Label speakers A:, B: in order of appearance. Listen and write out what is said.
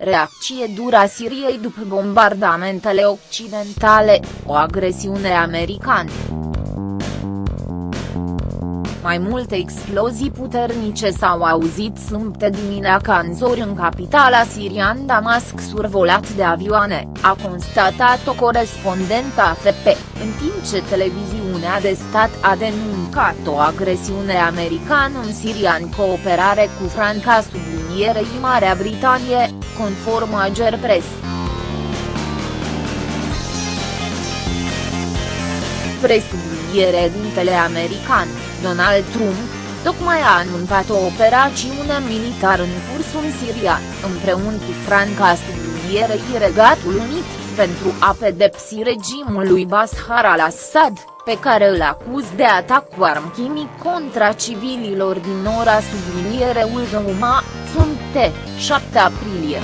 A: Reacție dură a Siriei după bombardamentele occidentale, o agresiune americană. Mai multe explozii puternice s-au auzit sâmbătă dimineața în zori în capitala sirian Damasc survolat de avioane, a constatat o corespondentă AFP, în timp ce televiziunea de stat a denuncat o agresiune americană în Siria în cooperare cu Franca sublinierei Marea Britanie, conform Ager Press. Presubliniere dintele american, Donald Trump, tocmai a anunțat o operațiune militară în curs în Siria, împreună cu Franca sublinierei Regatul Unit, pentru a pedepsi regimul lui Bashar al-Assad, pe care îl acuz de atac cu arm chimic contra civililor din ora subliniereul Douma, sunt 7 aprilie.